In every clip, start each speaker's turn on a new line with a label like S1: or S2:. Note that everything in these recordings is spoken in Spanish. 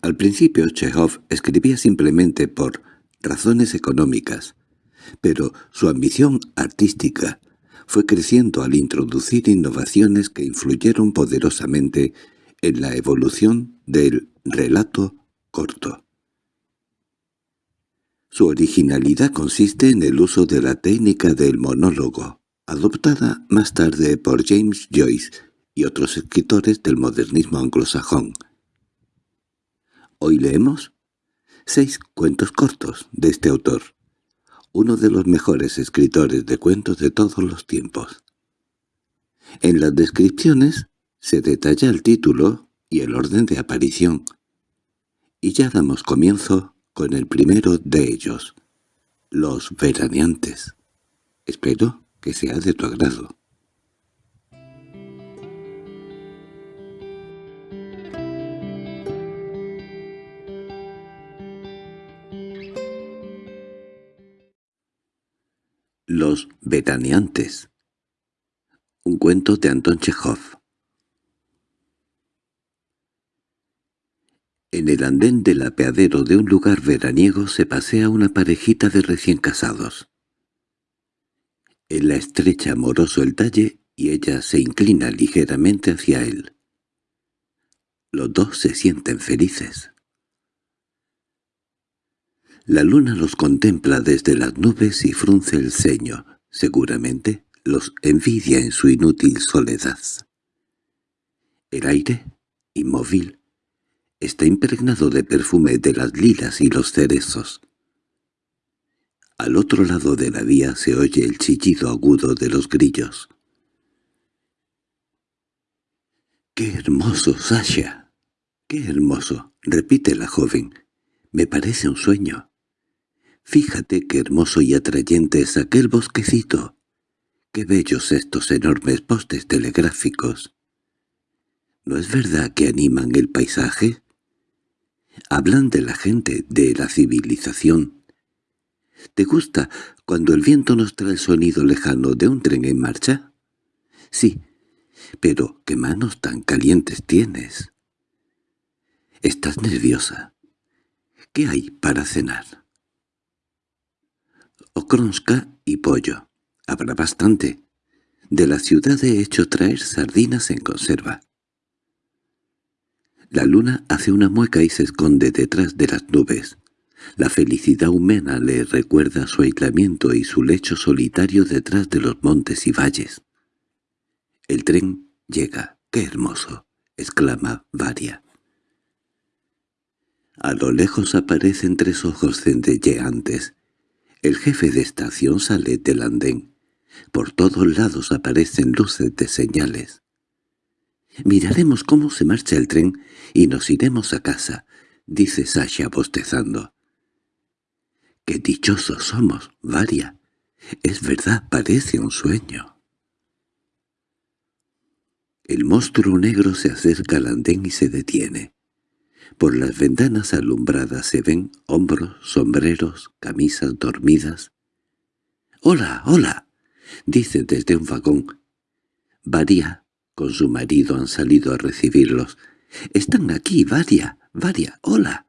S1: Al principio Chekhov escribía simplemente por razones económicas, pero su ambición artística fue creciendo al introducir innovaciones que influyeron poderosamente en la evolución del relato corto. Su originalidad consiste en el uso de la técnica del monólogo, adoptada más tarde por James Joyce y otros escritores del modernismo anglosajón. Hoy leemos seis cuentos cortos de este autor, uno de los mejores escritores de cuentos de todos los tiempos. En las descripciones se detalla el título y el orden de aparición, y ya damos comienzo con el primero de ellos, los veraneantes. Espero que sea de tu agrado. Los veraneantes Un cuento de Anton Chekhov En el andén del apeadero de un lugar veraniego se pasea una parejita de recién casados. Él la estrecha amoroso el talle y ella se inclina ligeramente hacia él. Los dos se sienten felices. La luna los contempla desde las nubes y frunce el ceño. Seguramente los envidia en su inútil soledad. El aire, inmóvil, está impregnado de perfume de las lilas y los cerezos. Al otro lado de la vía se oye el chillido agudo de los grillos. —¡Qué hermoso, Sasha! ¡Qué hermoso! —repite la joven. —Me parece un sueño. Fíjate qué hermoso y atrayente es aquel bosquecito. Qué bellos estos enormes postes telegráficos. ¿No es verdad que animan el paisaje? Hablan de la gente, de la civilización. ¿Te gusta cuando el viento nos trae el sonido lejano de un tren en marcha? Sí, pero qué manos tan calientes tienes. Estás nerviosa. ¿Qué hay para cenar? Okronska y pollo. Habrá bastante. De la ciudad he hecho traer sardinas en conserva. La luna hace una mueca y se esconde detrás de las nubes. La felicidad humana le recuerda su aislamiento y su lecho solitario detrás de los montes y valles. El tren llega. ¡Qué hermoso! exclama Varia. A lo lejos aparecen tres ojos centelleantes. El jefe de estación sale del andén. Por todos lados aparecen luces de señales. «Miraremos cómo se marcha el tren y nos iremos a casa», dice Sasha bostezando. «Qué dichosos somos, Varia. Es verdad, parece un sueño». El monstruo negro se acerca al andén y se detiene. Por las ventanas alumbradas se ven hombros, sombreros, camisas dormidas. «¡Hola, hola!» dice desde un vagón. Varia con su marido han salido a recibirlos. —¡Están aquí, Varia! ¡Varia! ¡Hola!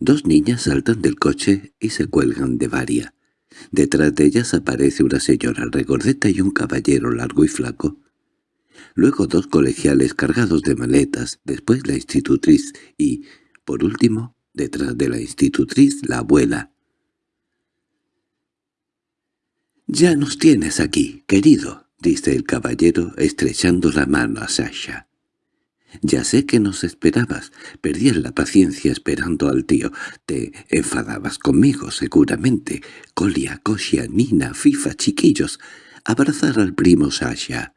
S1: Dos niñas saltan del coche y se cuelgan de Varia. Detrás de ellas aparece una señora regordeta y un caballero largo y flaco. Luego dos colegiales cargados de maletas, después la institutriz y, por último, detrás de la institutriz, la abuela. «Ya nos tienes aquí, querido», —dice el caballero estrechando la mano a Sasha. —Ya sé que nos esperabas. Perdías la paciencia esperando al tío. Te enfadabas conmigo, seguramente. Colia, Kosia, Nina, Fifa, chiquillos. Abrazar al primo Sasha.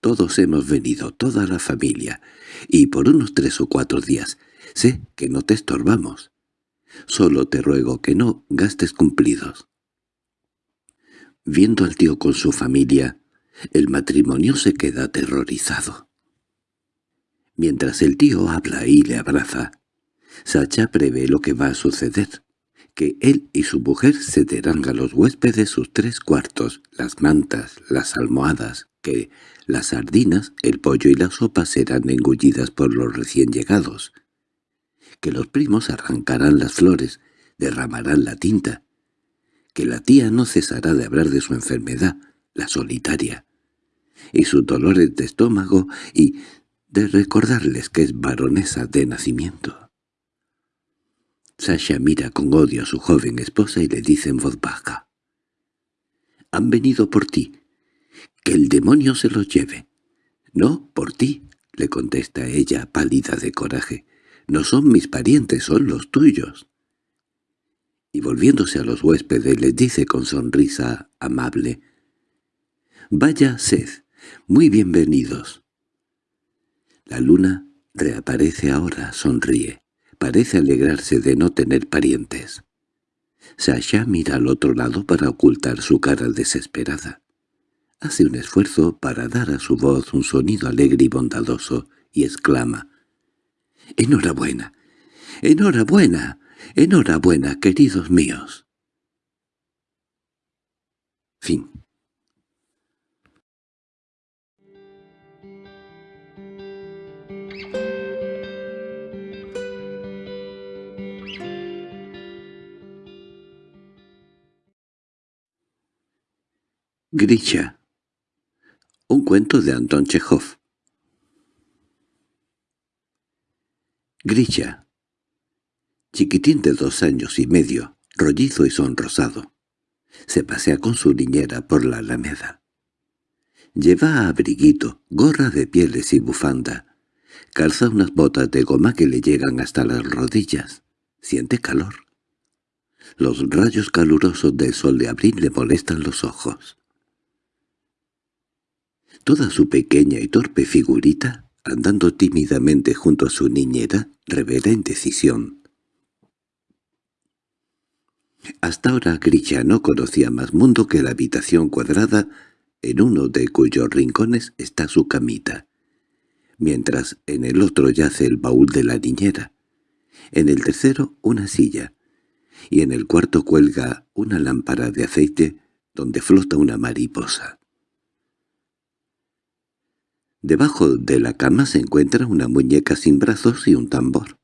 S1: Todos hemos venido, toda la familia. Y por unos tres o cuatro días. Sé que no te estorbamos. Solo te ruego que no gastes cumplidos. Viendo al tío con su familia, el matrimonio se queda aterrorizado. Mientras el tío habla y le abraza, Sacha prevé lo que va a suceder, que él y su mujer cederán a los huéspedes sus tres cuartos, las mantas, las almohadas, que las sardinas, el pollo y la sopa serán engullidas por los recién llegados, que los primos arrancarán las flores, derramarán la tinta, que la tía no cesará de hablar de su enfermedad, la solitaria, y sus dolores de estómago y de recordarles que es baronesa de nacimiento. Sasha mira con odio a su joven esposa y le dice en voz baja. «Han venido por ti. Que el demonio se los lleve». «No, por ti», le contesta ella, pálida de coraje. «No son mis parientes, son los tuyos». Y volviéndose a los huéspedes les dice con sonrisa amable. «Vaya sed, muy bienvenidos». La luna reaparece ahora, sonríe. Parece alegrarse de no tener parientes. Sasha mira al otro lado para ocultar su cara desesperada. Hace un esfuerzo para dar a su voz un sonido alegre y bondadoso, y exclama «¡Enhorabuena! ¡Enhorabuena! ¡Enhorabuena, queridos míos!» Fin Grisha Un cuento de Anton Chekhov Grisha Chiquitín de dos años y medio, rollizo y sonrosado. Se pasea con su niñera por la alameda. Lleva abriguito, gorra de pieles y bufanda. Calza unas botas de goma que le llegan hasta las rodillas. Siente calor. Los rayos calurosos del sol de abril le molestan los ojos. Toda su pequeña y torpe figurita, andando tímidamente junto a su niñera, revela indecisión. Hasta ahora Grisha no conocía más mundo que la habitación cuadrada, en uno de cuyos rincones está su camita, mientras en el otro yace el baúl de la niñera, en el tercero una silla, y en el cuarto cuelga una lámpara de aceite donde flota una mariposa. Debajo de la cama se encuentra una muñeca sin brazos y un tambor.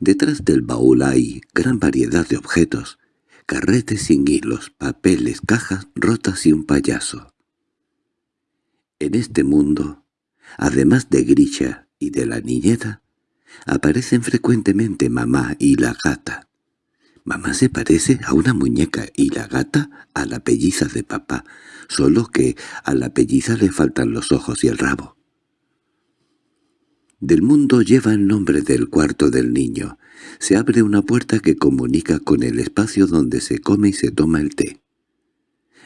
S1: Detrás del baúl hay gran variedad de objetos, carretes sin hilos, papeles, cajas rotas y un payaso. En este mundo, además de Grisha y de la niñera, aparecen frecuentemente mamá y la gata. Mamá se parece a una muñeca y la gata a la pelliza de papá, solo que a la pelliza le faltan los ojos y el rabo. Del mundo lleva el nombre del cuarto del niño. Se abre una puerta que comunica con el espacio donde se come y se toma el té.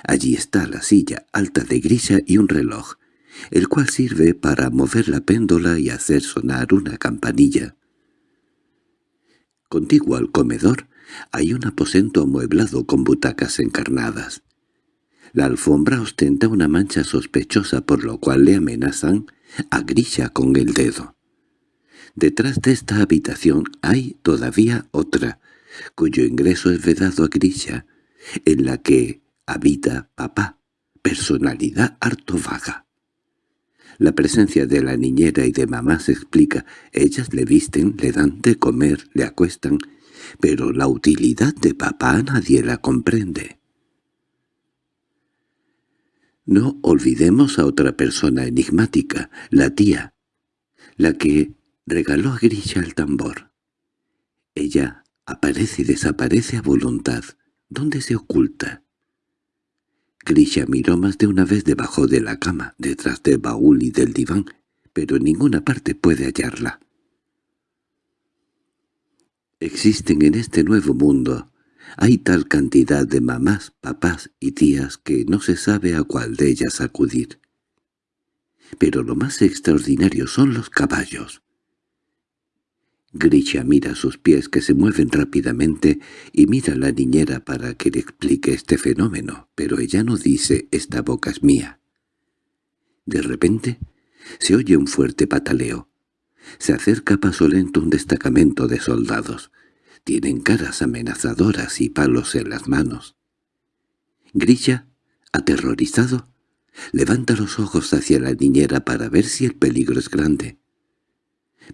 S1: Allí está la silla alta de grisa y un reloj, el cual sirve para mover la péndola y hacer sonar una campanilla. Contiguo al comedor hay un aposento amueblado con butacas encarnadas. La alfombra ostenta una mancha sospechosa por lo cual le amenazan a Grisha con el dedo. Detrás de esta habitación hay todavía otra, cuyo ingreso es vedado a Grisha, en la que habita papá, personalidad harto vaga. La presencia de la niñera y de mamá se explica. Ellas le visten, le dan de comer, le acuestan, pero la utilidad de papá nadie la comprende. No olvidemos a otra persona enigmática, la tía, la que regaló a Grisha el tambor. Ella aparece y desaparece a voluntad. ¿Dónde se oculta? Grisha miró más de una vez debajo de la cama, detrás del baúl y del diván, pero en ninguna parte puede hallarla. Existen en este nuevo mundo, hay tal cantidad de mamás, papás y tías que no se sabe a cuál de ellas acudir. Pero lo más extraordinario son los caballos. Grisha mira sus pies que se mueven rápidamente y mira a la niñera para que le explique este fenómeno, pero ella no dice «esta boca es mía». De repente se oye un fuerte pataleo. Se acerca a paso lento un destacamento de soldados. Tienen caras amenazadoras y palos en las manos. Grisha, aterrorizado, levanta los ojos hacia la niñera para ver si el peligro es grande.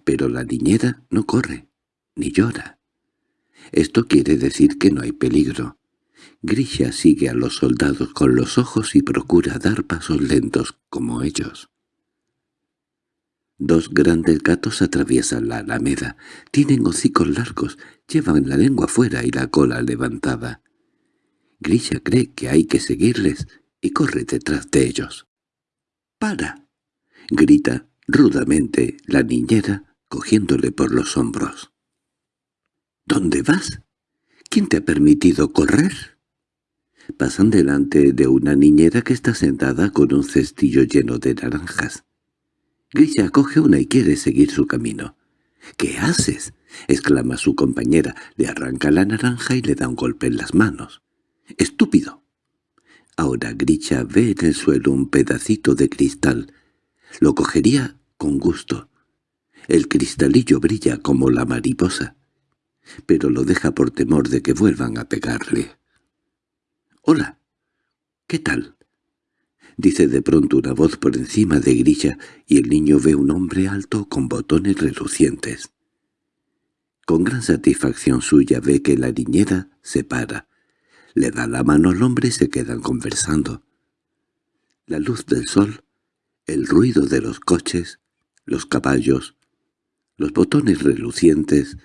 S1: Pero la niñera no corre. ni llora. Esto quiere decir que no hay peligro. Grisha sigue a los soldados con los ojos y procura dar pasos lentos como ellos. Dos grandes gatos atraviesan la alameda. Tienen hocicos largos, llevan la lengua fuera y la cola levantada. Grisha cree que hay que seguirles y corre detrás de ellos. ¡Para! grita rudamente la niñera cogiéndole por los hombros. ¿Dónde vas? ¿Quién te ha permitido correr? Pasan delante de una niñera que está sentada con un cestillo lleno de naranjas. Grisha coge una y quiere seguir su camino. —¿Qué haces? —exclama su compañera. Le arranca la naranja y le da un golpe en las manos. —¡Estúpido! Ahora Grisha ve en el suelo un pedacito de cristal. Lo cogería con gusto. El cristalillo brilla como la mariposa, pero lo deja por temor de que vuelvan a pegarle. —Hola. ¿Qué tal? Dice de pronto una voz por encima de Grilla y el niño ve un hombre alto con botones relucientes. Con gran satisfacción suya ve que la niñera se para. Le da la mano al hombre y se quedan conversando. La luz del sol, el ruido de los coches, los caballos, los botones relucientes,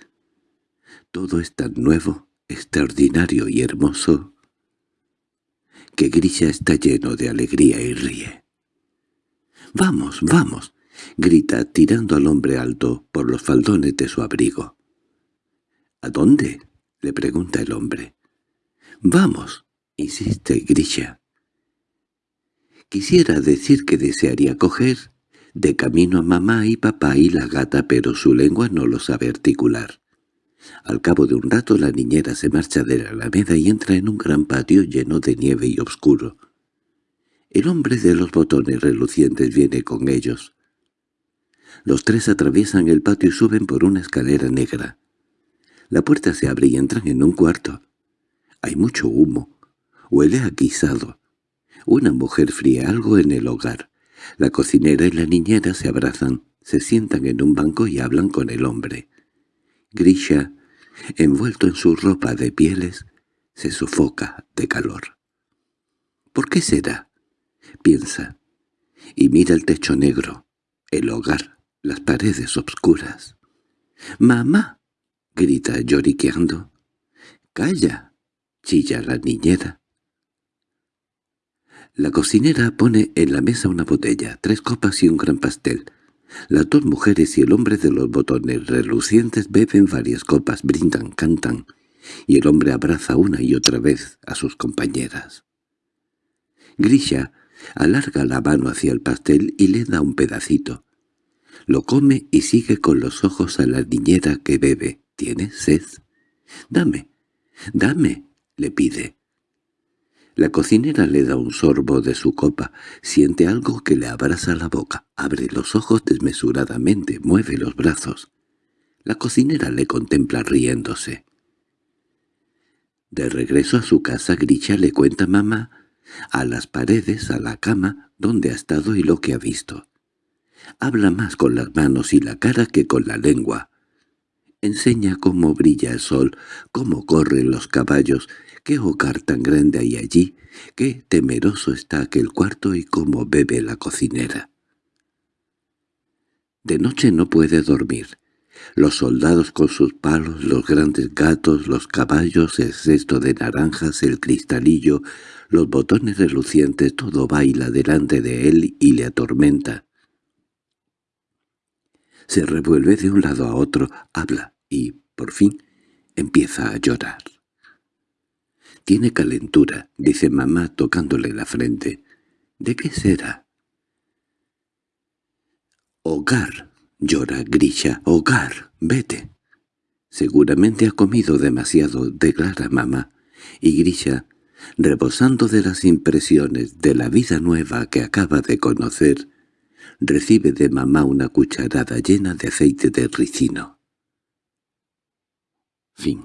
S1: todo es tan nuevo, extraordinario y hermoso que Grisha está lleno de alegría y ríe. —¡Vamos, vamos! —grita tirando al hombre alto por los faldones de su abrigo. —¿A dónde? —le pregunta el hombre. —Vamos —insiste Grisha. Quisiera decir que desearía coger de camino a mamá y papá y la gata, pero su lengua no lo sabe articular. Al cabo de un rato la niñera se marcha de la alameda y entra en un gran patio lleno de nieve y oscuro. El hombre de los botones relucientes viene con ellos. Los tres atraviesan el patio y suben por una escalera negra. La puerta se abre y entran en un cuarto. Hay mucho humo. Huele a guisado. Una mujer fría algo en el hogar. La cocinera y la niñera se abrazan, se sientan en un banco y hablan con el hombre. Grisha, envuelto en su ropa de pieles, se sofoca de calor. ¿Por qué será? piensa, y mira el techo negro, el hogar, las paredes obscuras. —¡Mamá! —grita lloriqueando. —¡Calla! —chilla la niñera. La cocinera pone en la mesa una botella, tres copas y un gran pastel. Las dos mujeres y el hombre de los botones relucientes beben varias copas, brindan, cantan, y el hombre abraza una y otra vez a sus compañeras. Grisha alarga la mano hacia el pastel y le da un pedacito. Lo come y sigue con los ojos a la niñera que bebe. —¿Tienes sed? —Dame, dame —le pide. La cocinera le da un sorbo de su copa, siente algo que le abraza la boca, abre los ojos desmesuradamente, mueve los brazos. La cocinera le contempla riéndose. De regreso a su casa, Grisha le cuenta a mamá, a las paredes, a la cama, dónde ha estado y lo que ha visto. Habla más con las manos y la cara que con la lengua. Enseña cómo brilla el sol, cómo corren los caballos, qué hogar tan grande hay allí, qué temeroso está aquel cuarto y cómo bebe la cocinera. De noche no puede dormir. Los soldados con sus palos, los grandes gatos, los caballos, el cesto de naranjas, el cristalillo, los botones relucientes, todo baila delante de él y le atormenta. Se revuelve de un lado a otro, habla y, por fin, empieza a llorar. Tiene calentura, dice mamá tocándole la frente. ¿De qué será? Hogar, llora Grisha, hogar, vete. Seguramente ha comido demasiado, declara mamá, y Grisha, rebosando de las impresiones de la vida nueva que acaba de conocer, recibe de mamá una cucharada llena de aceite de ricino. Fin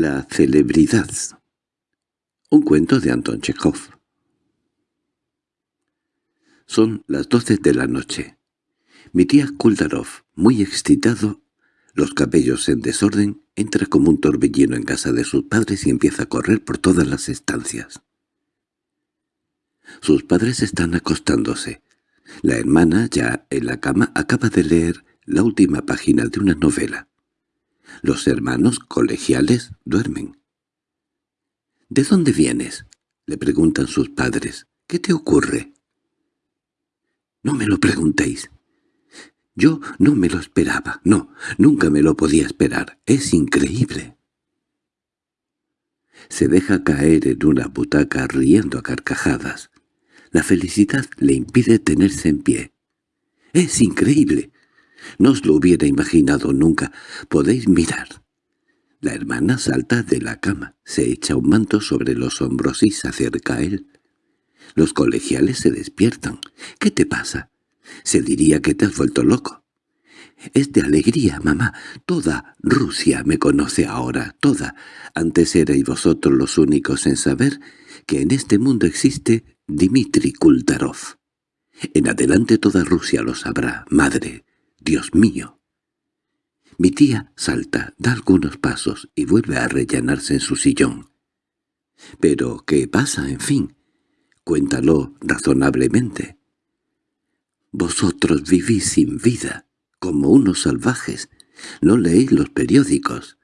S1: La celebridad Un cuento de Anton Chekhov Son las doce de la noche. Mi tía Kuldarov, muy excitado, los cabellos en desorden, entra como un torbellino en casa de sus padres y empieza a correr por todas las estancias. Sus padres están acostándose. La hermana, ya en la cama, acaba de leer la última página de una novela. Los hermanos colegiales duermen. —¿De dónde vienes? —le preguntan sus padres. —¿Qué te ocurre? —No me lo preguntéis. Yo no me lo esperaba. No, nunca me lo podía esperar. Es increíble. Se deja caer en una butaca riendo a carcajadas. La felicidad le impide tenerse en pie. —¡Es increíble! No os lo hubiera imaginado nunca. Podéis mirar. La hermana salta de la cama, se echa un manto sobre los hombros y se acerca a él. Los colegiales se despiertan. —¿Qué te pasa? Se diría que te has vuelto loco. Es de alegría, mamá. Toda Rusia me conoce ahora, toda. Antes erais vosotros los únicos en saber que en este mundo existe Dmitri Kuldarov. En adelante toda Rusia lo sabrá, madre. Dios mío. Mi tía salta, da algunos pasos y vuelve a rellenarse en su sillón. —¿Pero qué pasa, en fin? Cuéntalo razonablemente. Vosotros vivís sin vida, como unos salvajes. No leéis los periódicos.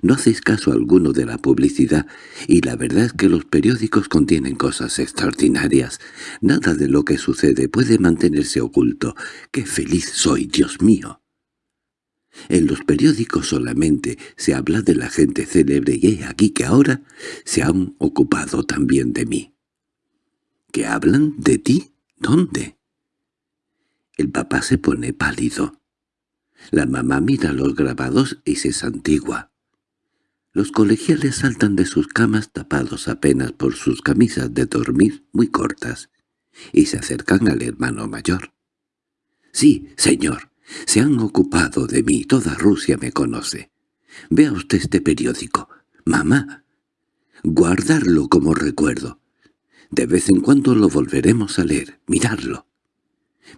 S1: No hacéis caso alguno de la publicidad, y la verdad es que los periódicos contienen cosas extraordinarias. Nada de lo que sucede puede mantenerse oculto. ¡Qué feliz soy, Dios mío! En los periódicos solamente se habla de la gente célebre y he aquí que ahora se han ocupado también de mí. ¿Qué hablan de ti? ¿Dónde? El papá se pone pálido. La mamá mira los grabados y se santigua. Los colegiales saltan de sus camas tapados apenas por sus camisas de dormir muy cortas, y se acercan al hermano mayor. «Sí, señor, se han ocupado de mí, toda Rusia me conoce. Vea usted este periódico. Mamá, guardarlo como recuerdo. De vez en cuando lo volveremos a leer, mirarlo».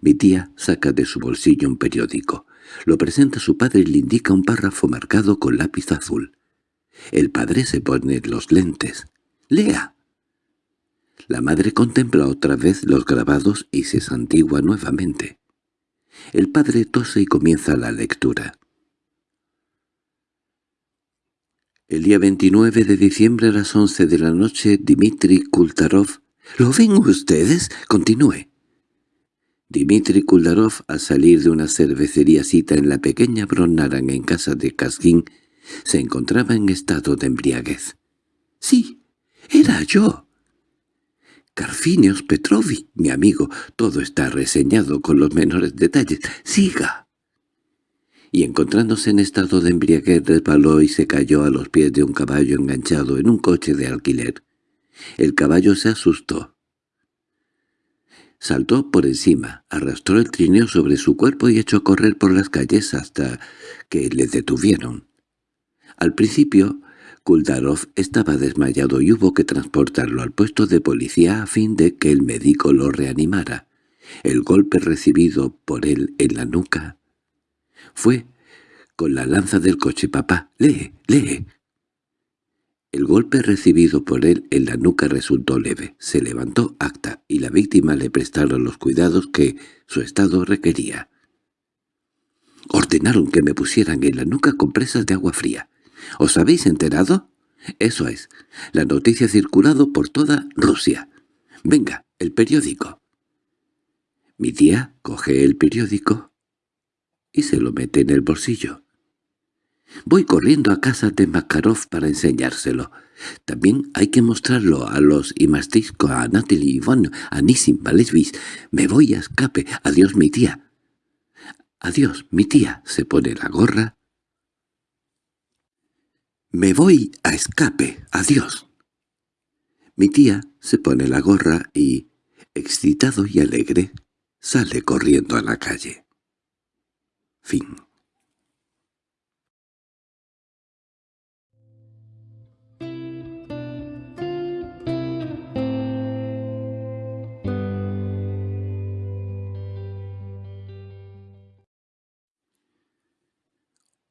S1: Mi tía saca de su bolsillo un periódico. Lo presenta a su padre y le indica un párrafo marcado con lápiz azul. El padre se pone los lentes. —¡Lea! La madre contempla otra vez los grabados y se santigua nuevamente. El padre tose y comienza la lectura. El día 29 de diciembre a las once de la noche, Dmitri Kultarov... —¿Lo ven ustedes? Continúe. Dmitri Kuldarov, al salir de una cervecería cita en la pequeña Bronaran en casa de Kaskin, se encontraba en estado de embriaguez. —Sí, era yo. —Carfinios Petrovich, mi amigo, todo está reseñado con los menores detalles. ¡Siga! Y encontrándose en estado de embriaguez resbaló y se cayó a los pies de un caballo enganchado en un coche de alquiler. El caballo se asustó. Saltó por encima, arrastró el trineo sobre su cuerpo y echó a correr por las calles hasta que le detuvieron. Al principio, Kuldarov estaba desmayado y hubo que transportarlo al puesto de policía a fin de que el médico lo reanimara. El golpe recibido por él en la nuca fue con la lanza del coche. «Papá, lee, lee». El golpe recibido por él en la nuca resultó leve. Se levantó acta y la víctima le prestaron los cuidados que su estado requería. Ordenaron que me pusieran en la nuca compresas de agua fría. ¿Os habéis enterado? Eso es. La noticia ha circulado por toda Rusia. Venga, el periódico. Mi tía coge el periódico y se lo mete en el bolsillo. Voy corriendo a casa de Makarov para enseñárselo. También hay que mostrarlo a los Imastisco, a Natalie Ivon, a Nisim Valesvis. Me voy a escape. Adiós, mi tía. Adiós, mi tía. Se pone la gorra —Me voy a escape. Adiós. Mi tía se pone la gorra y, excitado y alegre, sale corriendo a la calle. Fin.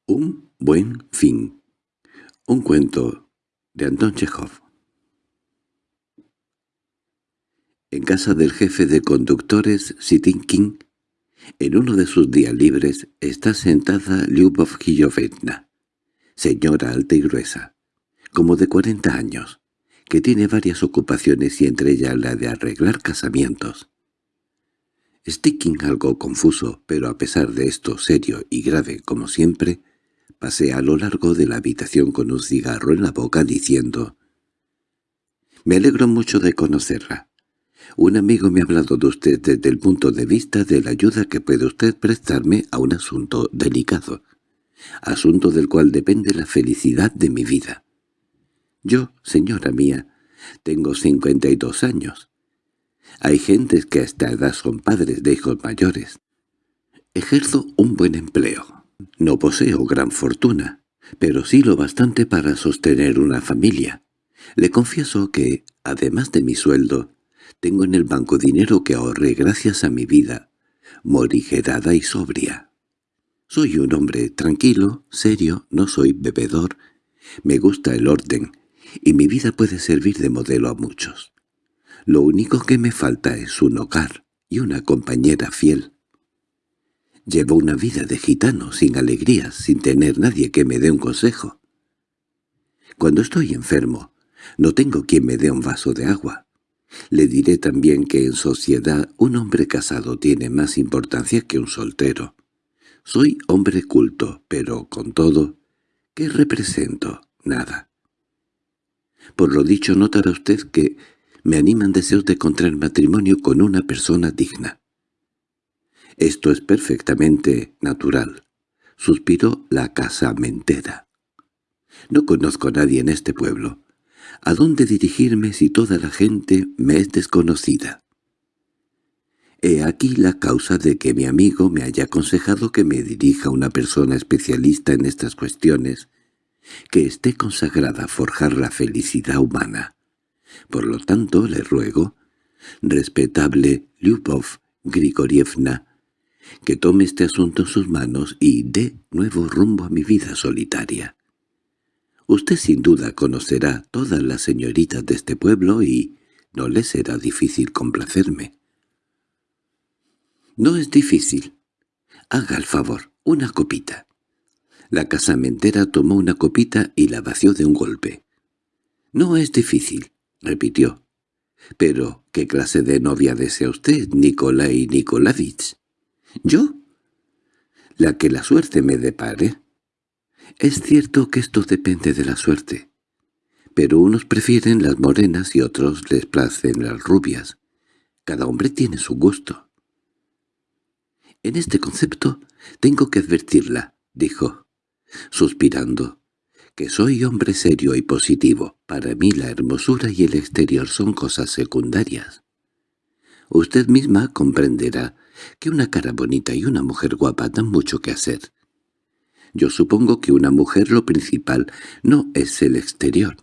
S1: Un buen fin. Un cuento de Anton Chekhov. En casa del jefe de conductores, Sitinkin, en uno de sus días libres, está sentada Lyubov Giyovetna, señora alta y gruesa, como de cuarenta años, que tiene varias ocupaciones y entre ellas la de arreglar casamientos. Sticking, algo confuso, pero a pesar de esto serio y grave como siempre, pasea a lo largo de la habitación con un cigarro en la boca diciendo «Me alegro mucho de conocerla. Un amigo me ha hablado de usted desde el punto de vista de la ayuda que puede usted prestarme a un asunto delicado, asunto del cual depende la felicidad de mi vida. Yo, señora mía, tengo cincuenta y dos años. Hay gentes que a esta edad son padres de hijos mayores. Ejerzo un buen empleo. No poseo gran fortuna, pero sí lo bastante para sostener una familia. Le confieso que, además de mi sueldo, tengo en el banco dinero que ahorré gracias a mi vida, morigerada y sobria. Soy un hombre tranquilo, serio, no soy bebedor, me gusta el orden, y mi vida puede servir de modelo a muchos. Lo único que me falta es un hogar y una compañera fiel. Llevo una vida de gitano, sin alegrías, sin tener nadie que me dé un consejo. Cuando estoy enfermo, no tengo quien me dé un vaso de agua. Le diré también que en sociedad un hombre casado tiene más importancia que un soltero. Soy hombre culto, pero con todo, ¿qué represento? Nada. Por lo dicho notará usted que me animan deseos de contraer matrimonio con una persona digna. Esto es perfectamente natural, suspiró la casamentera. No conozco a nadie en este pueblo. ¿A dónde dirigirme si toda la gente me es desconocida? He aquí la causa de que mi amigo me haya aconsejado que me dirija a una persona especialista en estas cuestiones, que esté consagrada a forjar la felicidad humana. Por lo tanto, le ruego, respetable Lyubov Grigorievna, que tome este asunto en sus manos y dé nuevo rumbo a mi vida solitaria. Usted sin duda conocerá todas las señoritas de este pueblo y no le será difícil complacerme. No es difícil. Haga el favor, una copita. La casamentera tomó una copita y la vació de un golpe. No es difícil repitió. —¿Pero qué clase de novia desea usted, Nikolai Nikolavich? —¿Yo? —La que la suerte me depare. Es cierto que esto depende de la suerte. Pero unos prefieren las morenas y otros les placen las rubias. Cada hombre tiene su gusto. En este concepto tengo que advertirla, dijo, suspirando que soy hombre serio y positivo. Para mí la hermosura y el exterior son cosas secundarias. Usted misma comprenderá que una cara bonita y una mujer guapa dan mucho que hacer. Yo supongo que una mujer lo principal no es el exterior,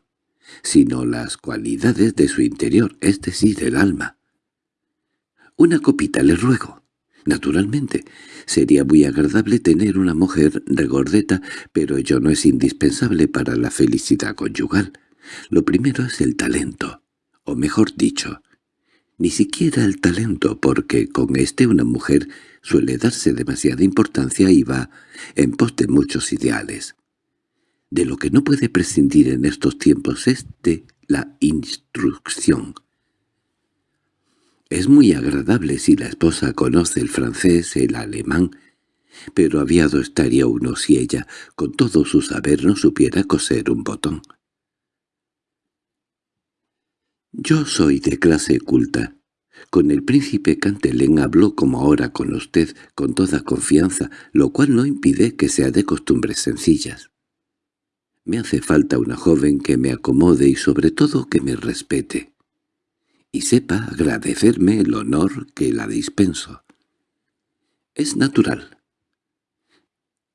S1: sino las cualidades de su interior, es decir, el alma. Una copita, le ruego. Naturalmente, sería muy agradable tener una mujer regordeta, pero ello no es indispensable para la felicidad conyugal. Lo primero es el talento, o mejor dicho, ni siquiera el talento, porque con este una mujer suele darse demasiada importancia y va en pos de muchos ideales. De lo que no puede prescindir en estos tiempos es de la instrucción. Es muy agradable si la esposa conoce el francés, el alemán, pero aviado estaría uno si ella, con todo su saber, no supiera coser un botón. Yo soy de clase culta. Con el príncipe Cantelén habló como ahora con usted, con toda confianza, lo cual no impide que sea de costumbres sencillas. Me hace falta una joven que me acomode y sobre todo que me respete y sepa agradecerme el honor que la dispenso. Es natural.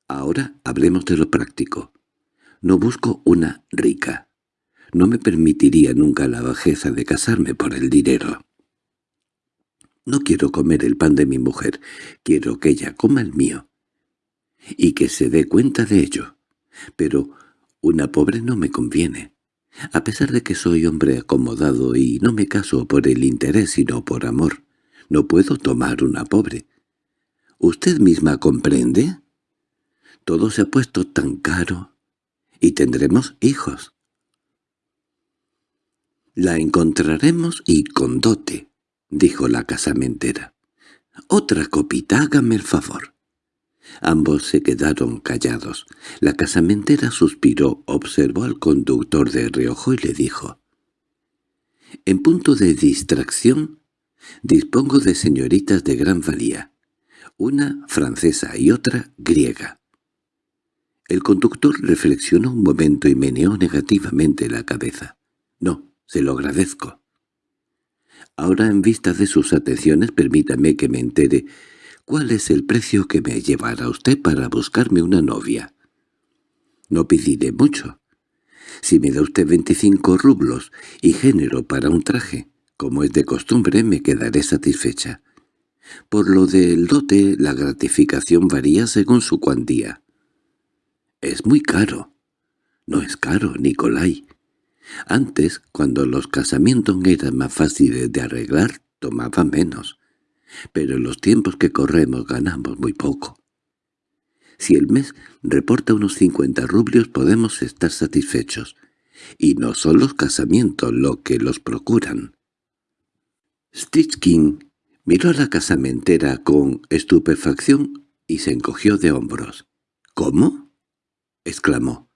S1: Ahora hablemos de lo práctico. No busco una rica. No me permitiría nunca la bajeza de casarme por el dinero. No quiero comer el pan de mi mujer, quiero que ella coma el mío. y que se dé cuenta de ello. Pero una pobre no me conviene. A pesar de que soy hombre acomodado y no me caso por el interés sino por amor, no puedo tomar una pobre. ¿Usted misma comprende? Todo se ha puesto tan caro. Y tendremos hijos. La encontraremos y con dote, dijo la casamentera. Otra copita, hágame el favor. Ambos se quedaron callados. La casamentera suspiró, observó al conductor de reojo y le dijo. «En punto de distracción, dispongo de señoritas de gran valía, una francesa y otra griega». El conductor reflexionó un momento y meneó negativamente la cabeza. «No, se lo agradezco». Ahora en vista de sus atenciones permítame que me entere ¿Cuál es el precio que me llevará usted para buscarme una novia? No pediré mucho. Si me da usted veinticinco rublos y género para un traje, como es de costumbre, me quedaré satisfecha. Por lo del dote, la gratificación varía según su cuantía. Es muy caro. No es caro, Nicolai. Antes, cuando los casamientos eran más fáciles de arreglar, tomaba menos pero en los tiempos que corremos ganamos muy poco. Si el mes reporta unos cincuenta rublios podemos estar satisfechos, y no son los casamientos lo que los procuran. Stitchkin miró a la casamentera con estupefacción y se encogió de hombros. —¿Cómo? —exclamó.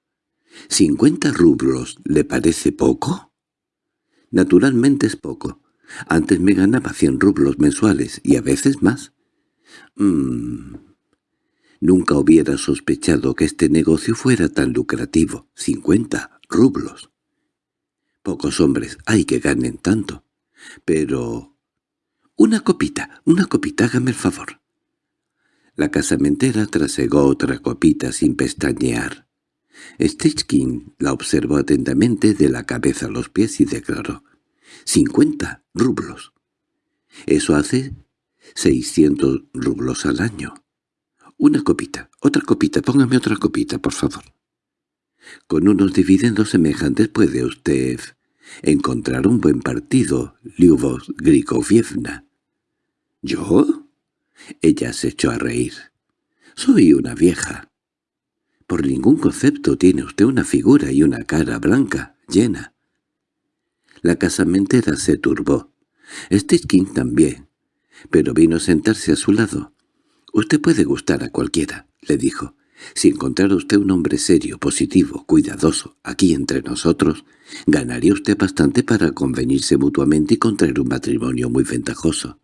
S1: —¿Cincuenta rublos le parece poco? —Naturalmente es poco, antes me ganaba cien rublos mensuales y a veces más. Mmm. Nunca hubiera sospechado que este negocio fuera tan lucrativo. Cincuenta rublos. Pocos hombres hay que ganen tanto. Pero... Una copita, una copita, hágame el favor. La casamentera trasegó otra copita sin pestañear. Stichkin la observó atentamente de la cabeza a los pies y declaró. —Cincuenta rublos. Eso hace seiscientos rublos al año. Una copita, otra copita, póngame otra copita, por favor. Con unos dividendos semejantes puede usted encontrar un buen partido, Lyubov Grikovievna. ¿Yo? Ella se echó a reír. Soy una vieja. Por ningún concepto tiene usted una figura y una cara blanca, llena. La casamentera se turbó. Stitchkin también. Pero vino a sentarse a su lado. «Usted puede gustar a cualquiera», le dijo. «Si encontrara usted un hombre serio, positivo, cuidadoso, aquí entre nosotros, ganaría usted bastante para convenirse mutuamente y contraer un matrimonio muy ventajoso».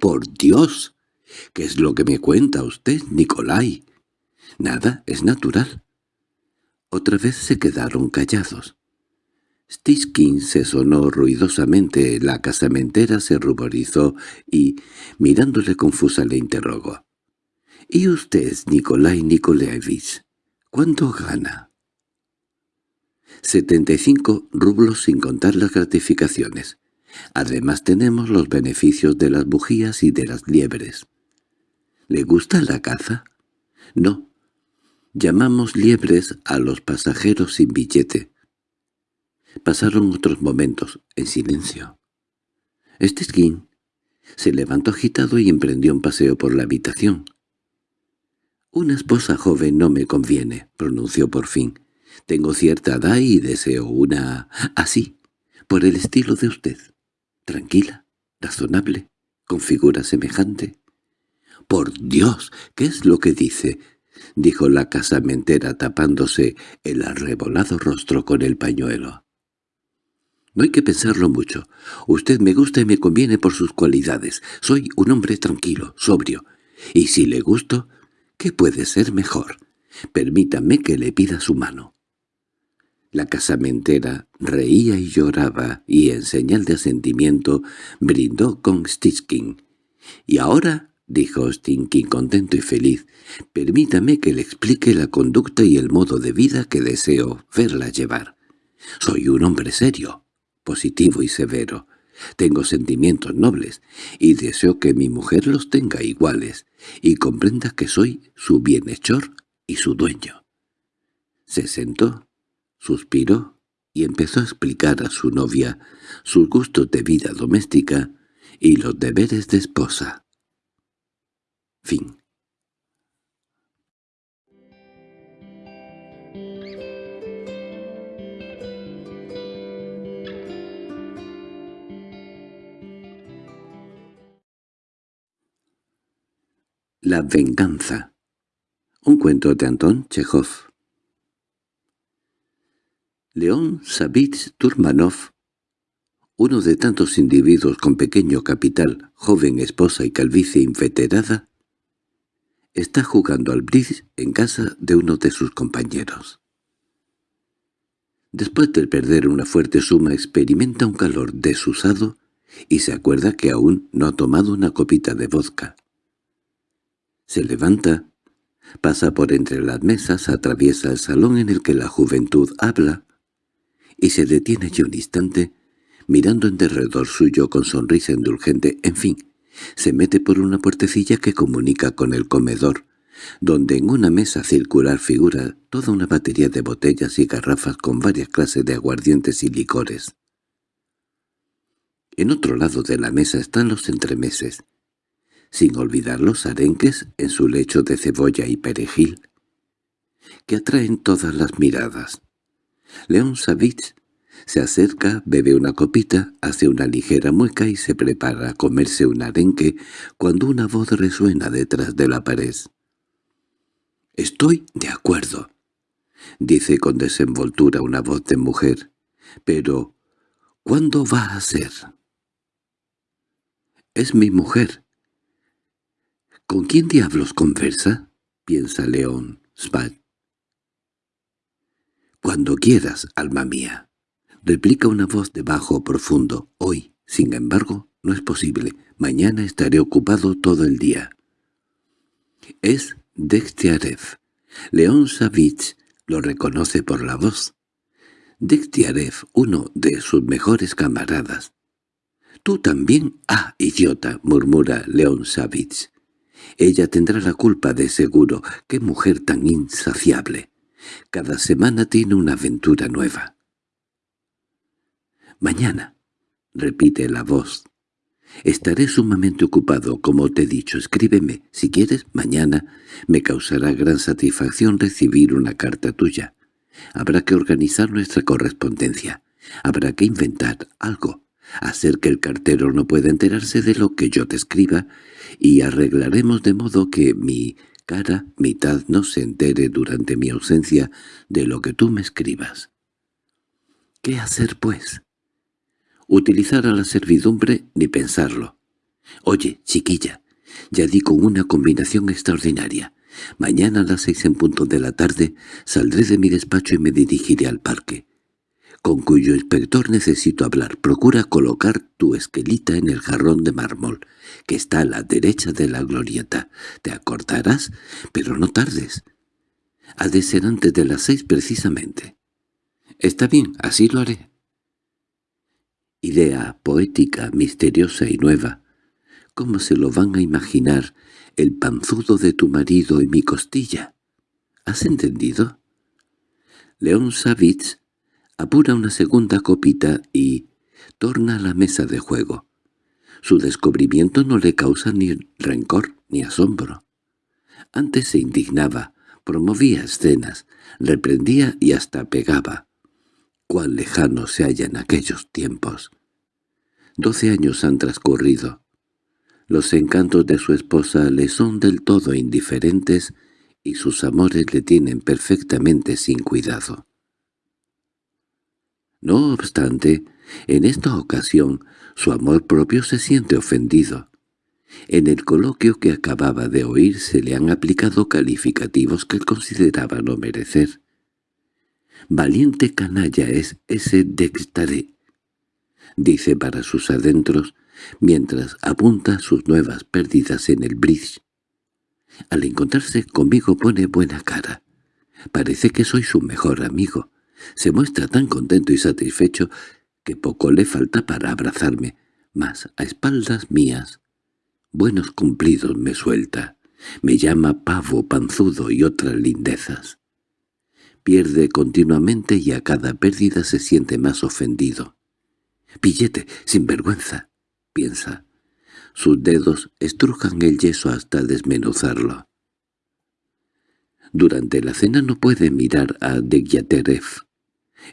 S1: «¡Por Dios! ¿Qué es lo que me cuenta usted, Nicolai?» «Nada, es natural». Otra vez se quedaron callados. Stitchkin se sonó ruidosamente, la casamentera se ruborizó y, mirándole confusa, le interrogó. —¿Y usted, Nikolai Nikolaevich, cuánto gana? —Setenta y cinco rublos sin contar las gratificaciones. Además tenemos los beneficios de las bujías y de las liebres. —¿Le gusta la caza? —No. Llamamos liebres a los pasajeros sin billete. Pasaron otros momentos, en silencio. Este skin se levantó agitado y emprendió un paseo por la habitación. «Una esposa joven no me conviene», pronunció por fin. «Tengo cierta edad y deseo una... así, por el estilo de usted. Tranquila, razonable, con figura semejante». «¡Por Dios! ¿Qué es lo que dice?» Dijo la casamentera tapándose el arrebolado rostro con el pañuelo. No hay que pensarlo mucho. Usted me gusta y me conviene por sus cualidades. Soy un hombre tranquilo, sobrio. Y si le gusto, ¿qué puede ser mejor? Permítame que le pida su mano. La casamentera reía y lloraba, y en señal de asentimiento brindó con Stitchkin. «Y ahora», dijo Stinkin contento y feliz, «permítame que le explique la conducta y el modo de vida que deseo verla llevar. Soy un hombre serio, positivo y severo. Tengo sentimientos nobles, y deseo que mi mujer los tenga iguales, y comprenda que soy su bienhechor y su dueño. Se sentó, suspiró y empezó a explicar a su novia sus gustos de vida doméstica y los deberes de esposa. Fin La venganza. Un cuento de Anton Chekhov. León Savich Turmanov, uno de tantos individuos con pequeño capital, joven esposa y calvicie inveterada, está jugando al bridge en casa de uno de sus compañeros. Después de perder una fuerte suma experimenta un calor desusado y se acuerda que aún no ha tomado una copita de vodka. Se levanta, pasa por entre las mesas, atraviesa el salón en el que la juventud habla, y se detiene allí un instante, mirando en derredor suyo con sonrisa indulgente, en fin, se mete por una puertecilla que comunica con el comedor, donde en una mesa circular figura toda una batería de botellas y garrafas con varias clases de aguardientes y licores. En otro lado de la mesa están los entremeses, sin olvidar los arenques en su lecho de cebolla y perejil, que atraen todas las miradas. León Savich se acerca, bebe una copita, hace una ligera mueca y se prepara a comerse un arenque cuando una voz resuena detrás de la pared. «Estoy de acuerdo», dice con desenvoltura una voz de mujer, «pero ¿cuándo va a ser?» «Es mi mujer», —¿Con quién diablos conversa? —piensa León Spat. —Cuando quieras, alma mía —replica una voz de bajo profundo—. Hoy, sin embargo, no es posible. Mañana estaré ocupado todo el día. Es Degtiarev. León Savich lo reconoce por la voz. Degtiarev, uno de sus mejores camaradas. —¿Tú también? —Ah, idiota! —murmura León Savich. Ella tendrá la culpa de seguro. ¡Qué mujer tan insaciable! Cada semana tiene una aventura nueva. «Mañana», repite la voz. «Estaré sumamente ocupado, como te he dicho. Escríbeme. Si quieres, mañana me causará gran satisfacción recibir una carta tuya. Habrá que organizar nuestra correspondencia. Habrá que inventar algo hacer que el cartero no pueda enterarse de lo que yo te escriba, y arreglaremos de modo que mi cara mitad no se entere durante mi ausencia de lo que tú me escribas. ¿Qué hacer, pues? Utilizar a la servidumbre ni pensarlo. Oye, chiquilla, ya di con una combinación extraordinaria. Mañana a las seis en punto de la tarde saldré de mi despacho y me dirigiré al parque con cuyo inspector necesito hablar. Procura colocar tu esquelita en el jarrón de mármol, que está a la derecha de la glorieta. Te acordarás, pero no tardes. Ha de ser antes de las seis precisamente. Está bien, así lo haré. Idea poética, misteriosa y nueva. ¿Cómo se lo van a imaginar el panzudo de tu marido y mi costilla? ¿Has entendido? León Savitz apura una segunda copita y torna a la mesa de juego. Su descubrimiento no le causa ni rencor ni asombro. Antes se indignaba, promovía escenas, reprendía y hasta pegaba. Cuán lejano se hallan aquellos tiempos. Doce años han transcurrido. Los encantos de su esposa le son del todo indiferentes y sus amores le tienen perfectamente sin cuidado. No obstante, en esta ocasión su amor propio se siente ofendido. En el coloquio que acababa de oír se le han aplicado calificativos que él consideraba no merecer. «Valiente canalla es ese Dextaré», dice para sus adentros, mientras apunta sus nuevas pérdidas en el bridge. Al encontrarse conmigo pone buena cara. Parece que soy su mejor amigo. Se muestra tan contento y satisfecho que poco le falta para abrazarme. mas a espaldas mías, buenos cumplidos me suelta, me llama pavo, panzudo y otras lindezas. Pierde continuamente y a cada pérdida se siente más ofendido. «Pillete, sin vergüenza», piensa. Sus dedos estrujan el yeso hasta desmenuzarlo. Durante la cena no puede mirar a Degyaterev,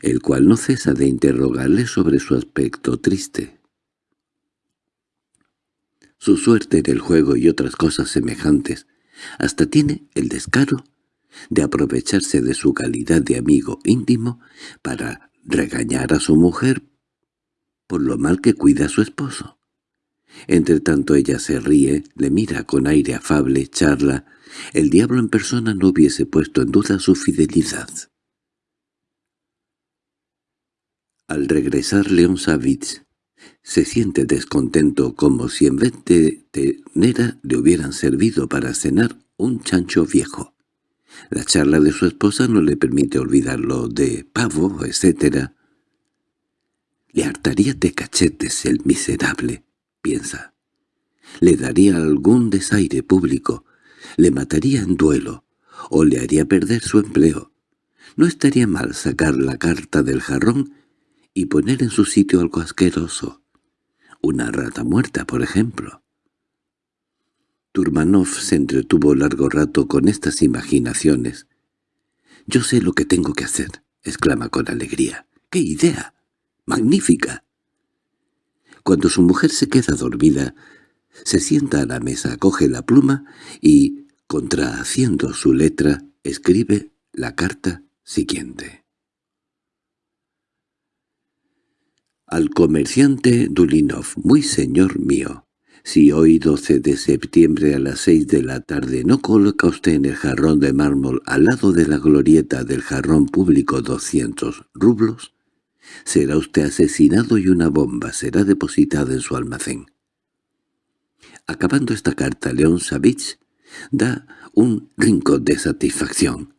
S1: el cual no cesa de interrogarle sobre su aspecto triste. Su suerte en el juego y otras cosas semejantes, hasta tiene el descaro de aprovecharse de su calidad de amigo íntimo para regañar a su mujer por lo mal que cuida a su esposo. Entre tanto ella se ríe, le mira con aire afable, charla. El diablo en persona no hubiese puesto en duda su fidelidad. Al regresar León Savitz se siente descontento como si en vez de tenera le hubieran servido para cenar un chancho viejo. La charla de su esposa no le permite olvidarlo de pavo, etc. Le hartaría de cachetes el miserable, piensa. Le daría algún desaire público, le mataría en duelo, o le haría perder su empleo. No estaría mal sacar la carta del jarrón y poner en su sitio algo asqueroso. Una rata muerta, por ejemplo. Turmanov se entretuvo largo rato con estas imaginaciones. «Yo sé lo que tengo que hacer», exclama con alegría. «¡Qué idea! ¡Magnífica!». Cuando su mujer se queda dormida, se sienta a la mesa, coge la pluma y, contrahaciendo su letra, escribe la carta siguiente. Al comerciante Dulinov, muy señor mío, si hoy 12 de septiembre a las seis de la tarde no coloca usted en el jarrón de mármol al lado de la glorieta del jarrón público 200 rublos, será usted asesinado y una bomba será depositada en su almacén. Acabando esta carta, León Savich da un rincón de satisfacción.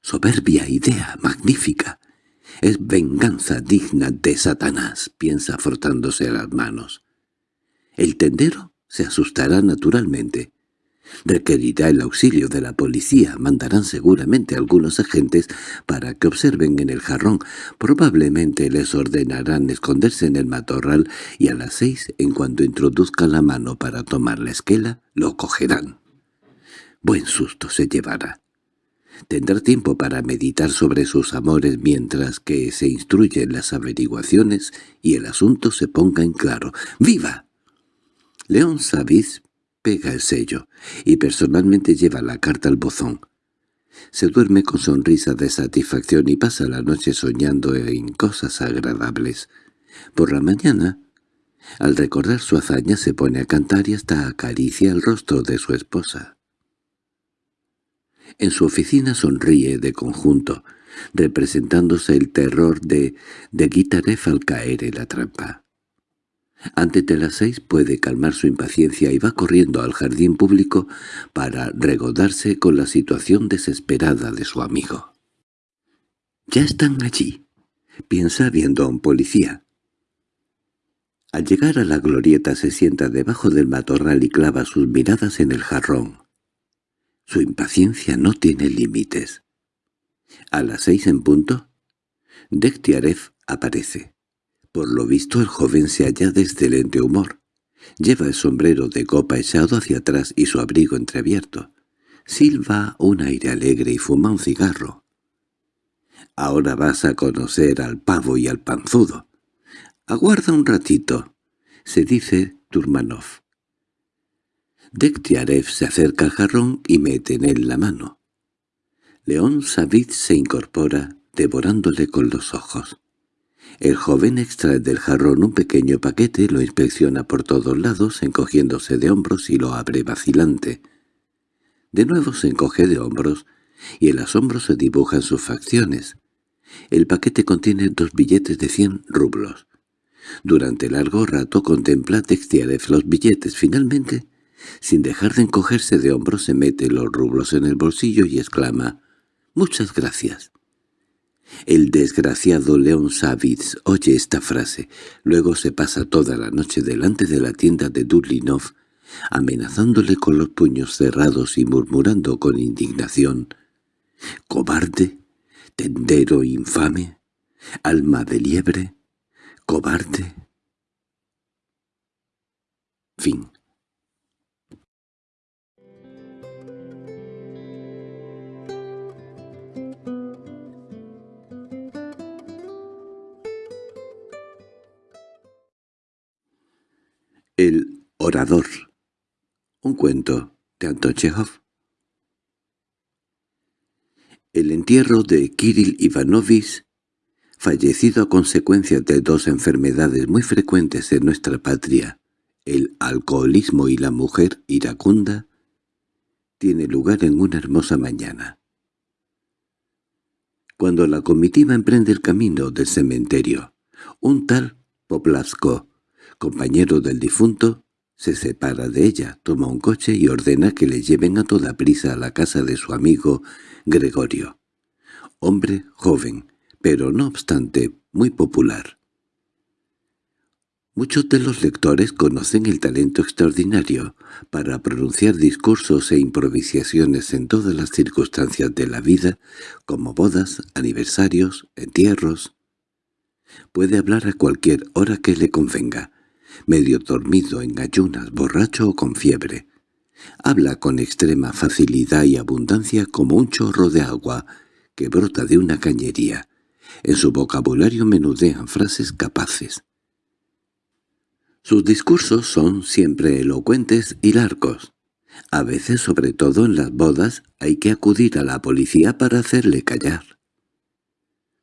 S1: «Soberbia idea, magnífica. Es venganza digna de Satanás», piensa frotándose las manos. El tendero se asustará naturalmente. Requerirá el auxilio de la policía, mandarán seguramente algunos agentes para que observen en el jarrón. Probablemente les ordenarán esconderse en el matorral y a las seis, en cuanto introduzca la mano para tomar la esquela, lo cogerán. Buen susto se llevará. Tendrá tiempo para meditar sobre sus amores mientras que se instruyen las averiguaciones y el asunto se ponga en claro. ¡Viva! León Saviz pega el sello y personalmente lleva la carta al bozón. Se duerme con sonrisa de satisfacción y pasa la noche soñando en cosas agradables. Por la mañana, al recordar su hazaña, se pone a cantar y hasta acaricia el rostro de su esposa. En su oficina sonríe de conjunto, representándose el terror de, de Guitarev al caer en la trampa. Antes de las seis puede calmar su impaciencia y va corriendo al jardín público para regodarse con la situación desesperada de su amigo. «Ya están allí», piensa viendo a un policía. Al llegar a la glorieta se sienta debajo del matorral y clava sus miradas en el jarrón. Su impaciencia no tiene límites. A las seis en punto, Dektiarev aparece. Por lo visto el joven se halla de excelente humor. Lleva el sombrero de copa echado hacia atrás y su abrigo entreabierto. Silva un aire alegre y fuma un cigarro. «Ahora vas a conocer al pavo y al panzudo». «Aguarda un ratito», se dice Turmanov. Dektiarev se acerca al jarrón y mete en él la mano. León Savit se incorpora, devorándole con los ojos. El joven extrae del jarrón un pequeño paquete, lo inspecciona por todos lados, encogiéndose de hombros y lo abre vacilante. De nuevo se encoge de hombros, y el asombro se dibuja en sus facciones. El paquete contiene dos billetes de cien rublos. Durante largo rato contempla Textiarev los billetes. Finalmente sin dejar de encogerse de hombros se mete los rublos en el bolsillo y exclama «¡Muchas gracias!». El desgraciado León Savitz oye esta frase, luego se pasa toda la noche delante de la tienda de Dudlinov, amenazándole con los puños cerrados y murmurando con indignación «¡Cobarde! ¡Tendero infame! ¡Alma de liebre! ¡Cobarde!» Fin El orador. Un cuento de Anton Chekhov. El entierro de Kirill Ivanovich, fallecido a consecuencia de dos enfermedades muy frecuentes en nuestra patria, el alcoholismo y la mujer iracunda, tiene lugar en una hermosa mañana. Cuando la comitiva emprende el camino del cementerio, un tal Poplavsko, compañero del difunto, se separa de ella, toma un coche y ordena que le lleven a toda prisa a la casa de su amigo Gregorio. Hombre joven, pero no obstante muy popular. Muchos de los lectores conocen el talento extraordinario para pronunciar discursos e improvisaciones en todas las circunstancias de la vida, como bodas, aniversarios, entierros. Puede hablar a cualquier hora que le convenga, medio dormido en ayunas, borracho o con fiebre. Habla con extrema facilidad y abundancia como un chorro de agua que brota de una cañería. En su vocabulario menudean frases capaces. Sus discursos son siempre elocuentes y largos. A veces, sobre todo en las bodas, hay que acudir a la policía para hacerle callar.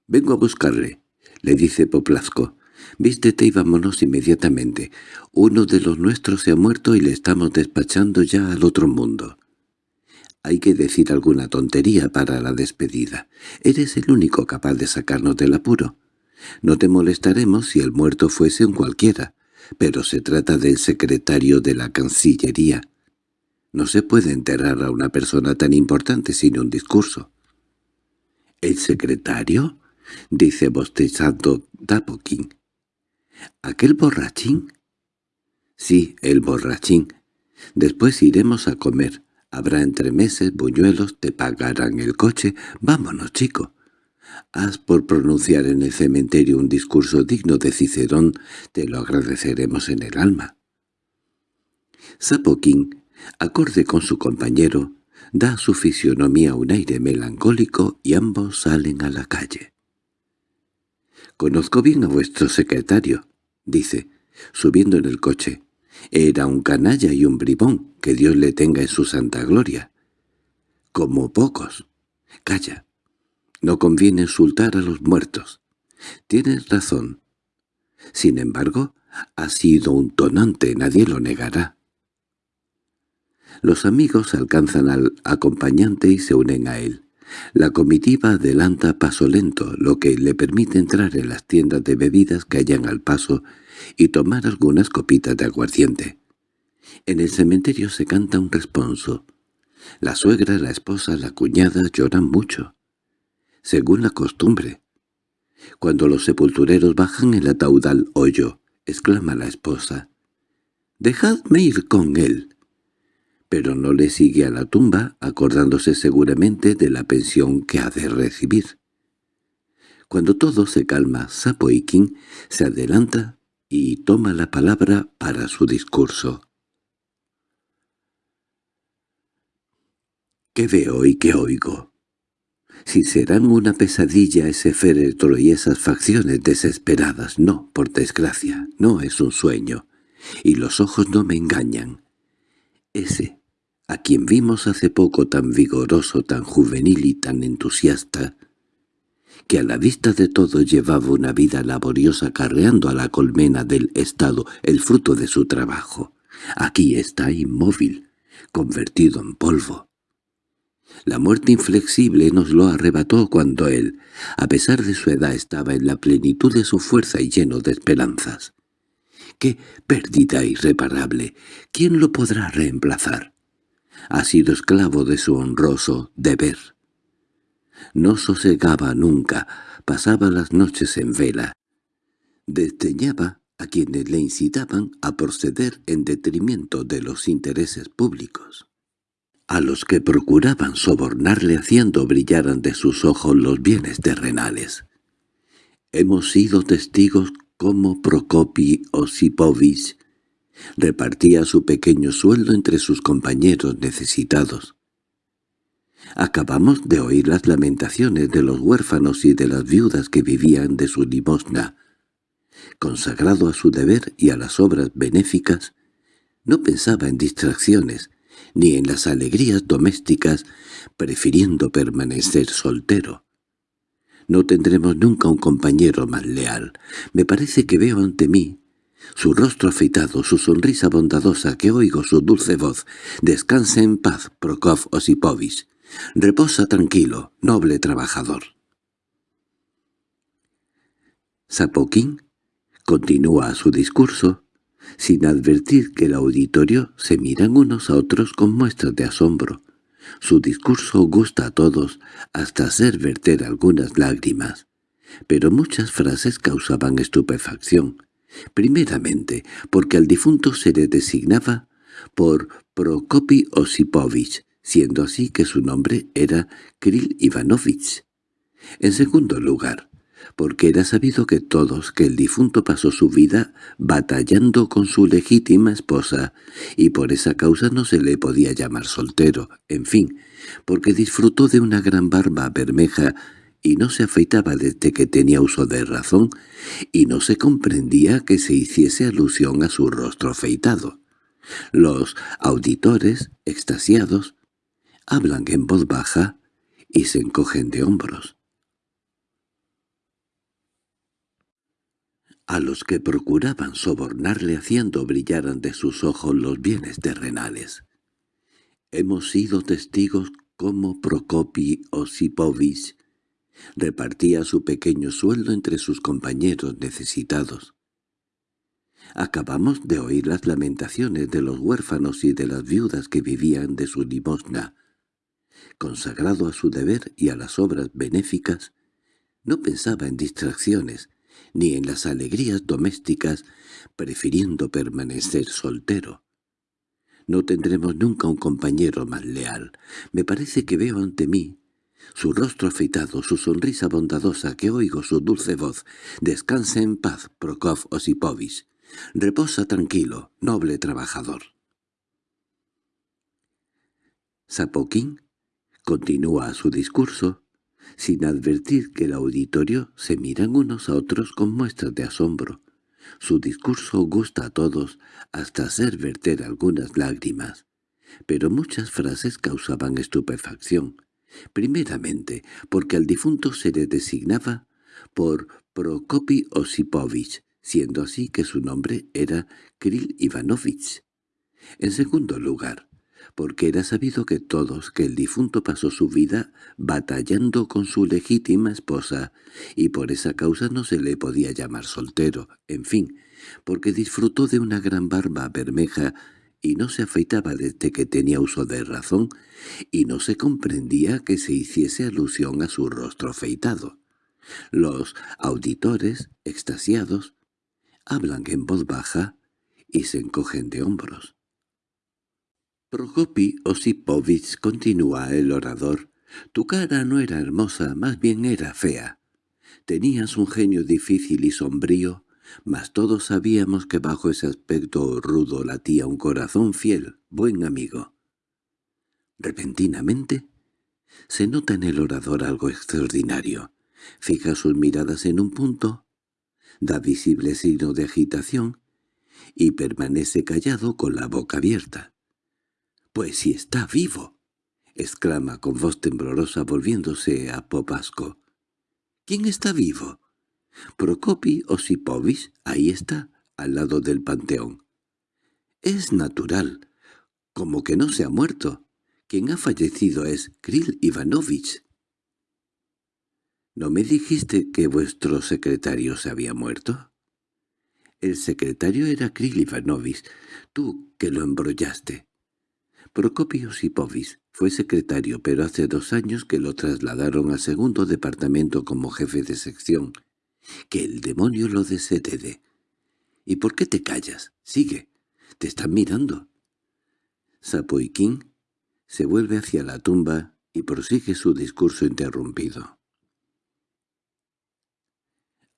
S1: «Vengo a buscarle», le dice Poplasco. Vístete y vámonos inmediatamente. Uno de los nuestros se ha muerto y le estamos despachando ya al otro mundo. Hay que decir alguna tontería para la despedida. Eres el único capaz de sacarnos del apuro. No te molestaremos si el muerto fuese un cualquiera, pero se trata del secretario de la Cancillería. No se puede enterrar a una persona tan importante sin un discurso. —¿El secretario? —dice bostezando Dapokin. —¿Aquel borrachín? —Sí, el borrachín. Después iremos a comer. Habrá entremeses, buñuelos, te pagarán el coche. Vámonos, chico. Haz por pronunciar en el cementerio un discurso digno de Cicerón, te lo agradeceremos en el alma. Sapoquín, acorde con su compañero, da a su fisionomía un aire melancólico y ambos salen a la calle. «Conozco bien a vuestro secretario», dice, subiendo en el coche. «Era un canalla y un bribón, que Dios le tenga en su santa gloria». «Como pocos». «Calla. No conviene insultar a los muertos». «Tienes razón». Sin embargo, ha sido un tonante, nadie lo negará. Los amigos alcanzan al acompañante y se unen a él. La comitiva adelanta paso lento, lo que le permite entrar en las tiendas de bebidas que hayan al paso y tomar algunas copitas de aguardiente. En el cementerio se canta un responso. La suegra, la esposa, la cuñada lloran mucho, según la costumbre. Cuando los sepultureros bajan el ataúd al hoyo, exclama la esposa, «¡Dejadme ir con él!» Pero no le sigue a la tumba, acordándose seguramente de la pensión que ha de recibir. Cuando todo se calma, Sapoikin se adelanta y toma la palabra para su discurso. ¿Qué veo y qué oigo? Si serán una pesadilla ese féretro y esas facciones desesperadas, no, por desgracia, no es un sueño, y los ojos no me engañan. Ese a quien vimos hace poco tan vigoroso, tan juvenil y tan entusiasta, que a la vista de todo llevaba una vida laboriosa carreando a la colmena del Estado el fruto de su trabajo. Aquí está inmóvil, convertido en polvo. La muerte inflexible nos lo arrebató cuando él, a pesar de su edad, estaba en la plenitud de su fuerza y lleno de esperanzas. ¡Qué pérdida irreparable! ¿Quién lo podrá reemplazar? Ha sido esclavo de su honroso deber. No sosegaba nunca, pasaba las noches en vela. Desdeñaba a quienes le incitaban a proceder en detrimento de los intereses públicos. A los que procuraban sobornarle haciendo brillar ante sus ojos los bienes terrenales. Hemos sido testigos como Prokopi Osipovich repartía su pequeño sueldo entre sus compañeros necesitados. Acabamos de oír las lamentaciones de los huérfanos y de las viudas que vivían de su limosna. Consagrado a su deber y a las obras benéficas, no pensaba en distracciones, ni en las alegrías domésticas, prefiriendo permanecer soltero. No tendremos nunca un compañero más leal. Me parece que veo ante mí su rostro afeitado, su sonrisa bondadosa, que oigo su dulce voz. Descanse en paz, Prokov Osipovich. Reposa tranquilo, noble trabajador. Sapokin continúa su discurso, sin advertir que el auditorio se miran unos a otros con muestras de asombro. Su discurso gusta a todos, hasta hacer verter algunas lágrimas, pero muchas frases causaban estupefacción. Primeramente, porque al difunto se le designaba por Prokopi Osipovich, siendo así que su nombre era Krill Ivanovich. En segundo lugar, porque era sabido que todos que el difunto pasó su vida batallando con su legítima esposa, y por esa causa no se le podía llamar soltero, en fin, porque disfrutó de una gran barba bermeja y no se afeitaba desde que tenía uso de razón, y no se comprendía que se hiciese alusión a su rostro afeitado. Los auditores, extasiados, hablan en voz baja y se encogen de hombros. A los que procuraban sobornarle haciendo brillar ante sus ojos los bienes terrenales. Hemos sido testigos como Prokopi Osipovich repartía su pequeño sueldo entre sus compañeros necesitados. Acabamos de oír las lamentaciones de los huérfanos y de las viudas que vivían de su limosna. Consagrado a su deber y a las obras benéficas, no pensaba en distracciones, ni en las alegrías domésticas, prefiriendo permanecer soltero. No tendremos nunca un compañero más leal. Me parece que veo ante mí su rostro afeitado, su sonrisa bondadosa, que oigo su dulce voz. Descanse en paz, Prokov Osipovich. Reposa tranquilo, noble trabajador. Sapokin continúa su discurso, sin advertir que el auditorio se miran unos a otros con muestras de asombro. Su discurso gusta a todos, hasta hacer verter algunas lágrimas, pero muchas frases causaban estupefacción. Primeramente, porque al difunto se le designaba por Prokopi Osipovich, siendo así que su nombre era Krill Ivanovich. En segundo lugar, porque era sabido que todos que el difunto pasó su vida batallando con su legítima esposa, y por esa causa no se le podía llamar soltero, en fin, porque disfrutó de una gran barba bermeja y no se afeitaba desde que tenía uso de razón, y no se comprendía que se hiciese alusión a su rostro afeitado. Los auditores, extasiados, hablan en voz baja y se encogen de hombros. Prokopi Osipovich continúa el orador. Tu cara no era hermosa, más bien era fea. Tenías un genio difícil y sombrío, mas todos sabíamos que bajo ese aspecto rudo latía un corazón fiel, buen amigo. Repentinamente, se nota en el orador algo extraordinario. Fija sus miradas en un punto, da visible signo de agitación y permanece callado con la boca abierta. —¡Pues si está vivo! —exclama con voz temblorosa volviéndose a Popasco. —¿Quién está vivo? Prokopi Osipovich, ahí está, al lado del panteón. Es natural, como que no se ha muerto. Quien ha fallecido es Krill Ivanovich. ¿No me dijiste que vuestro secretario se había muerto? El secretario era Krill Ivanovich, tú que lo embrollaste. Prokopi Osipovich Fue secretario, pero hace dos años que lo trasladaron al segundo departamento como jefe de sección. Que el demonio lo desherede. ¿Y por qué te callas? Sigue. Te están mirando. Sapoiquín se vuelve hacia la tumba y prosigue su discurso interrumpido.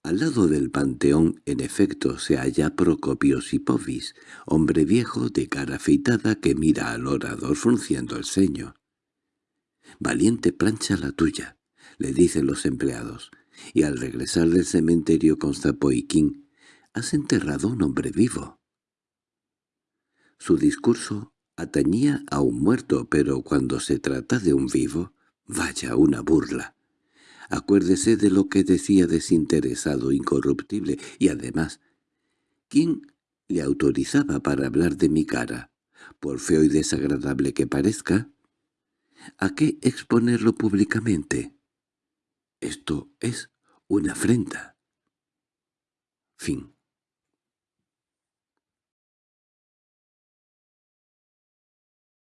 S1: Al lado del panteón, en efecto, se halla Procopio Sipovis, hombre viejo de cara afeitada que mira al orador frunciendo el ceño. «Valiente plancha la tuya», le dicen los empleados, y al regresar del cementerio con Zapoiquín, «has enterrado un hombre vivo». Su discurso atañía a un muerto, pero cuando se trata de un vivo, vaya una burla. Acuérdese de lo que decía desinteresado, incorruptible, y además, ¿quién le autorizaba para hablar de mi cara? Por feo y desagradable que parezca. ¿A qué exponerlo públicamente? Esto es una afrenta. Fin